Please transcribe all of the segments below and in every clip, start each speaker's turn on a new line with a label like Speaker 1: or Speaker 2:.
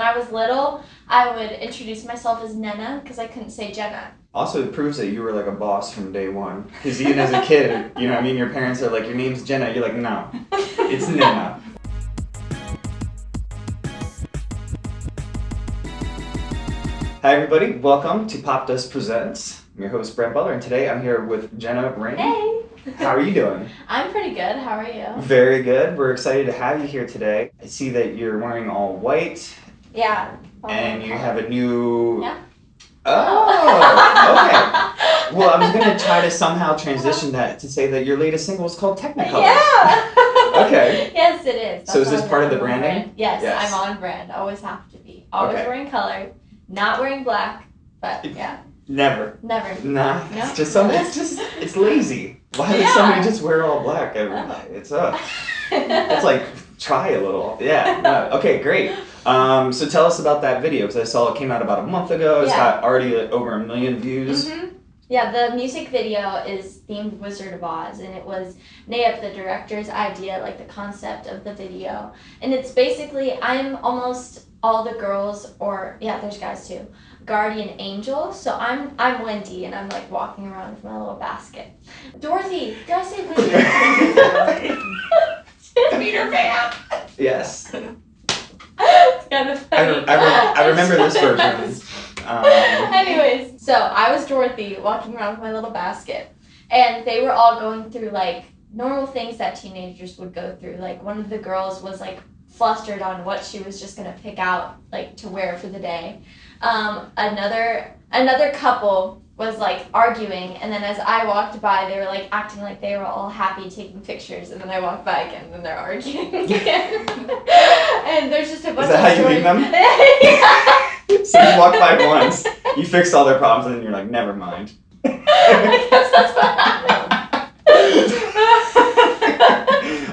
Speaker 1: When I was little, I would introduce myself as Nena because I couldn't say Jenna.
Speaker 2: Also, it proves that you were like a boss from day one. Because even as a kid, you know, I mean, your parents are like, your name's Jenna. You're like, no, it's Nena. Hi, everybody. Welcome to Popdust Presents. I'm your host, Brent Butler, and today I'm here with Jenna Raine.
Speaker 1: Hey!
Speaker 2: How are you doing?
Speaker 1: I'm pretty good. How are you?
Speaker 2: Very good. We're excited to have you here today. I see that you're wearing all white,
Speaker 1: Yeah.
Speaker 2: and you have a new.
Speaker 1: Yeah.
Speaker 2: Oh, okay. Well, I was gonna try to somehow transition that to say that your latest single is called Technicolor.
Speaker 1: Yeah.
Speaker 2: Okay.
Speaker 1: Yes, it is.
Speaker 2: So is this part of the branding?
Speaker 1: brand. Yes,
Speaker 2: Yes.
Speaker 1: I'm on brand. Always have to be. Always
Speaker 2: Okay.
Speaker 1: wearing color. Not wearing black. But yeah,
Speaker 2: Never.
Speaker 1: never.
Speaker 2: Nah.
Speaker 1: No?
Speaker 2: It's just some. It's just. It's lazy. Why would
Speaker 1: Yeah.
Speaker 2: somebody just wear all black every night? It's uh. It's like try a little. Yeah. No. Okay. Great. Um. So tell us about that video because I saw it came out about a month ago. It's
Speaker 1: Yeah.
Speaker 2: got already like, over a million views.
Speaker 1: hmm Yeah, the music video is themed Wizard of Oz, and it was Nayab, the director's idea, like the concept of the video. And it's basically, I'm almost all the girls, or yeah, there's guys too, guardian angel. So I'm I'm Wendy, and I'm like walking around with my little basket. Dorothy, did I say Wendy? Peter Pan.
Speaker 2: Yes.
Speaker 1: it's kind of
Speaker 2: I,
Speaker 1: funny.
Speaker 2: re- I, re- I remember this version. Um,
Speaker 1: Anyways, so I was Dorothy walking around with my little basket, and they were all going through like normal things that teenagers would go through. Like one of the girls was like flustered on what she was just gonna pick out like to wear for the day. Um, another another couple was like arguing, and then as I walked by, they were like acting like they were all happy taking pictures, and then I walked by again, and then they're arguing again. And there's just a bunch
Speaker 2: that
Speaker 1: of
Speaker 2: how you leave them?
Speaker 1: Yeah.
Speaker 2: so you walk by once, you fix all their problems, and then you're like, never mind.
Speaker 1: I guess that's what happened.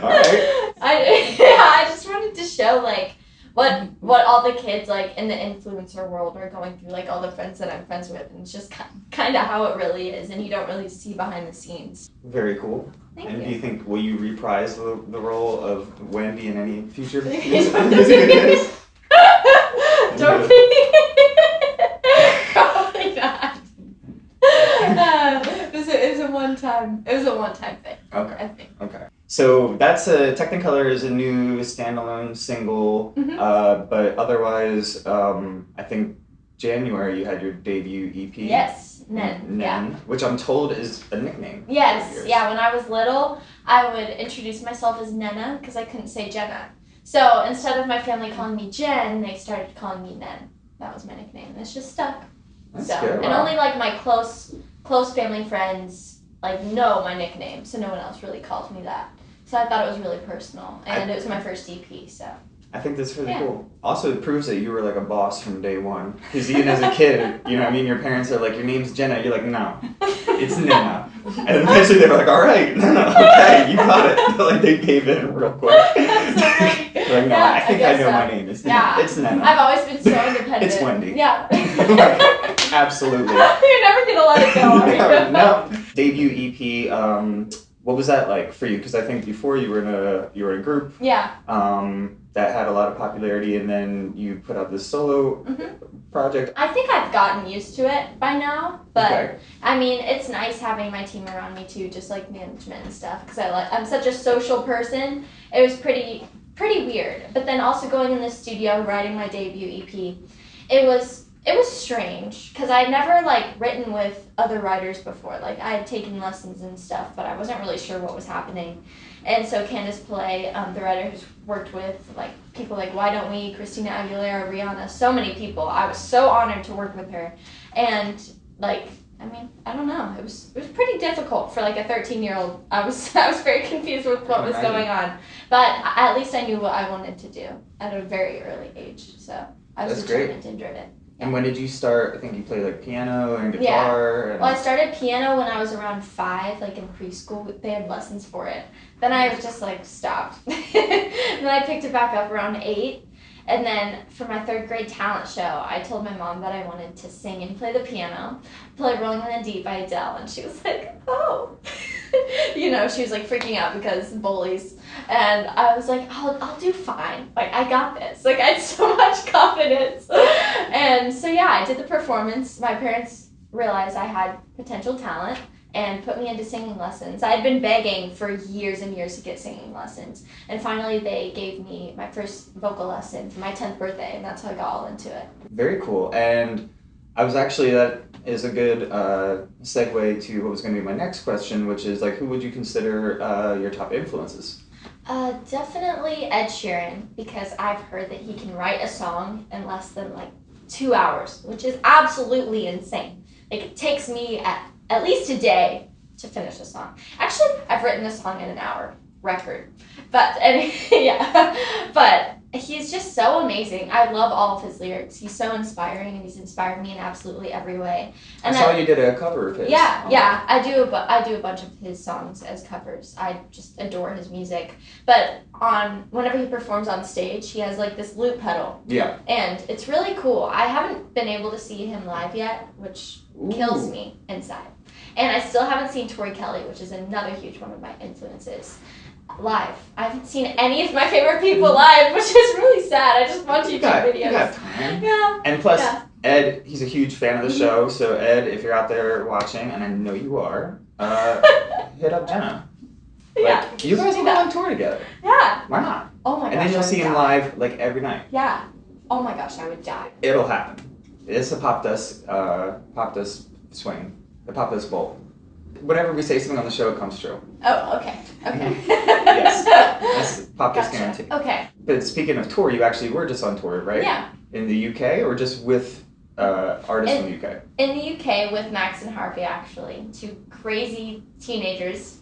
Speaker 2: All right.
Speaker 1: I yeah, I just wanted to show like what what all the kids like in the influencer world are going through, like all the friends that I'm friends with, and it's just kind of how it really is, and you don't really see behind the scenes.
Speaker 2: Very cool.
Speaker 1: Thank
Speaker 2: and do
Speaker 1: you.
Speaker 2: you think will you reprise the, the role of Wendy in any future music videos?
Speaker 1: Probably not. Uh, it, was a, it was a one time. It was a one time thing.
Speaker 2: Okay.
Speaker 1: I think.
Speaker 2: Okay. So that's a Technicolor is a new standalone single,
Speaker 1: Mhm.
Speaker 2: uh, but otherwise, um, I think January you had your debut EP.
Speaker 1: Yes, Nen. Yeah.
Speaker 2: Nen, which I'm told is a nickname.
Speaker 1: Yes, yeah. When I was little, I would introduce myself as Nena because I couldn't say Jenna. So instead of my family calling me Jen, they started calling me Nen. That was my nickname. and It's just stuck.
Speaker 2: That's
Speaker 1: so
Speaker 2: good.
Speaker 1: and
Speaker 2: Wow.
Speaker 1: only like my close close family friends like know my nickname, so no one else really calls me that. So I thought it was really personal, and it was my first EP. So
Speaker 2: I think that's really
Speaker 1: Yeah.
Speaker 2: cool. Also, it proves that you were like a boss from day one. Because even as a kid, you know, I mean, your parents are like, your name's Jenna. You're like, no, it's Nena. And eventually they were like, all right, no, no, okay, you got it. like they gave in real quick.
Speaker 1: That's so funny.
Speaker 2: They're like, no,
Speaker 1: Yeah,
Speaker 2: I think I,
Speaker 1: guess
Speaker 2: know
Speaker 1: so.
Speaker 2: my name. It's Nena.
Speaker 1: Yeah.
Speaker 2: It's Nena.
Speaker 1: I've always been so independent.
Speaker 2: It's Wendy.
Speaker 1: Yeah.
Speaker 2: Absolutely.
Speaker 1: You're never gonna let it go, are you?
Speaker 2: no, no. Debut EP. Um, what was that like for you? Because I think before you were in a you were in a group
Speaker 1: Yeah.
Speaker 2: um, that had a lot of popularity, and then you put out this solo
Speaker 1: Mhm.
Speaker 2: project.
Speaker 1: I think I've gotten used to it by now, but
Speaker 2: Okay.
Speaker 1: I mean, it's nice having my team around me too, just like management and stuff. Because I like, I'm such a social person. It was pretty, pretty weird. But then also going in the studio, writing my debut EP, it was, it was strange because I'd never like written with other writers before. Like I had taken lessons and stuff, but I wasn't really sure what was happening. And so Candace Play, um, the writer who's worked with like people like Why Don't We, Christina Aguilera, Rihanna, so many people. I was so honored to work with her, and like I mean I don't know, it was it was pretty difficult for like a 13 year old. I was I was very confused with what was going on, but at least I knew what I wanted to do at a very early age. So I was
Speaker 2: That's great.
Speaker 1: determined and driven.
Speaker 2: And when did you start? I think you played like piano and
Speaker 1: Yeah.
Speaker 2: guitar. And
Speaker 1: Well, I started piano when I was around five, like in preschool. They had lessons for it. Then I was just like stopped. and then I picked it back up around eight. And then for my third grade talent show, I told my mom that I wanted to sing and play the piano, play Rolling in the Deep by Adele, and she was like, "Oh," you know, she was like freaking out because bullies, and I was like, "I'll, I'll do fine. Like I got this. Like I had so much confidence." And so, yeah, I did the performance. My parents realized I had potential talent and put me into singing lessons. I had been begging for years and years to get singing lessons. And finally, they gave me my first vocal lesson for my 10th birthday, and that's how I got all into it.
Speaker 2: Very cool. And I was actually, that is a good uh, segue to what was going to be my next question, which is like, who would you consider uh, your top influences?
Speaker 1: Uh, definitely Ed Sheeran, because I've heard that he can write a song in less than like two hours, which is absolutely insane. Like, it takes me at at least a day to finish a song. Actually, I've written a song in an hour record. But and yeah, but he's just so amazing. I love all of his lyrics. He's so inspiring, and he's inspired me in absolutely every way. And
Speaker 2: I saw you did a cover of his.
Speaker 1: Yeah,
Speaker 2: Oh.
Speaker 1: yeah, I do. A bu- I do a bunch of his songs as covers. I just adore his music. But on whenever he performs on stage, he has like this loop pedal,
Speaker 2: Yeah.
Speaker 1: and it's really cool. I haven't been able to see him live yet, which kills me inside. And I still haven't seen Tori Kelly, which is another huge one of my influences. Live. I haven't seen any of my favorite people live, which is really sad. I just watch
Speaker 2: You
Speaker 1: YouTube
Speaker 2: got,
Speaker 1: videos.
Speaker 2: you got time.
Speaker 1: Yeah.
Speaker 2: And plus,
Speaker 1: Yeah.
Speaker 2: Ed, he's a huge fan of the show. So Ed, if you're out there watching, and I know you are, uh, hit up Jenna. Like,
Speaker 1: yeah.
Speaker 2: you guys will go on tour together.
Speaker 1: Yeah.
Speaker 2: Why not?
Speaker 1: Oh my gosh.
Speaker 2: and then you'll see him
Speaker 1: die.
Speaker 2: live like every night.
Speaker 1: Yeah. Oh my gosh, I would die.
Speaker 2: It'll happen. It's a pop dust, uh, pop dust swing, the pop dust bowl. Whenever we say something on the show, it comes true.
Speaker 1: Oh, okay. Okay.
Speaker 2: Yes. That's pop
Speaker 1: Gotcha.
Speaker 2: guarantee.
Speaker 1: Okay.
Speaker 2: But speaking of tour, you actually were just on tour, right?
Speaker 1: Yeah.
Speaker 2: In the UK or just with uh, artists from the UK?
Speaker 1: In the UK with Max and Harvey, actually, two crazy teenagers,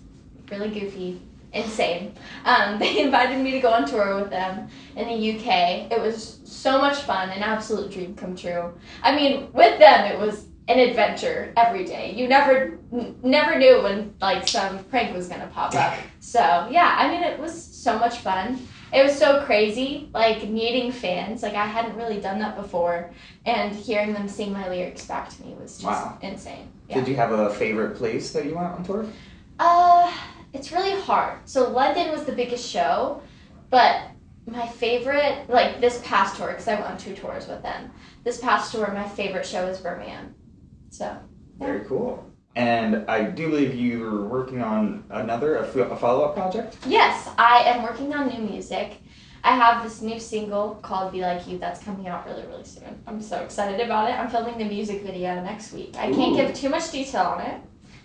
Speaker 1: really goofy, insane. Um, they invited me to go on tour with them in the UK. It was so much fun, an absolute dream come true. I mean, with them, it was an adventure every day. You never, n- never knew when like some prank was gonna pop up. So yeah, I mean, it was so much fun. It was so crazy, like meeting fans. Like I hadn't really done that before, and hearing them sing my lyrics back to me was just
Speaker 2: Wow.
Speaker 1: insane. Yeah.
Speaker 2: Did you have a favorite place that you went on tour?
Speaker 1: Uh, it's really hard. So London was the biggest show, but my favorite, like this past tour, because I went on two tours with them. This past tour, my favorite show was Birmingham. So
Speaker 2: Very cool. And I do believe you were working on another, a, f- a follow-up project?
Speaker 1: yes, I am working on new music. I have this new single called "Be Like You" that's coming out really, really soon. I'm so excited about it. I'm filming the music video next week. I can't give too much detail on it,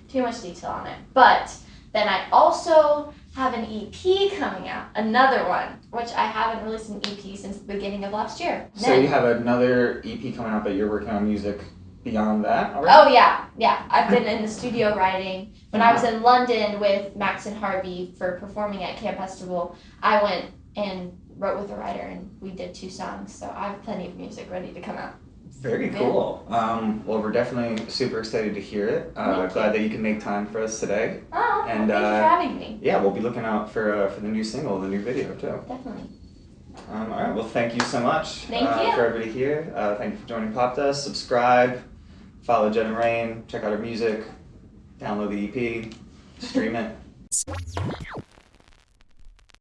Speaker 1: too much detail on it. But then I also have an EP coming out, another one, which I haven't released an EP since the beginning of last year.
Speaker 2: So
Speaker 1: Then-
Speaker 2: you have another EP coming out, but you're working on music beyond that already?
Speaker 1: Oh yeah, yeah. I've been in the studio writing. When I was in London with Max and Harvey for performing at Camp Bestival, I went and wrote with a writer and we did two songs. So I have plenty of music ready to come out.
Speaker 2: Very cool. Um, well, we're definitely super excited to hear it. Uh, glad that you can make time for us today.
Speaker 1: Oh,
Speaker 2: And,
Speaker 1: thanks
Speaker 2: uh,
Speaker 1: for having me.
Speaker 2: Yeah, we'll be looking out for uh, for the new single, the new video too.
Speaker 1: Definitely.
Speaker 2: Um, all right. Well, thank you so much
Speaker 1: Thank
Speaker 2: uh,
Speaker 1: you.
Speaker 2: for everybody here. Uh, thank you for joining Popdust. Subscribe, follow Jenna Raine, check out her music, download the EP, stream it.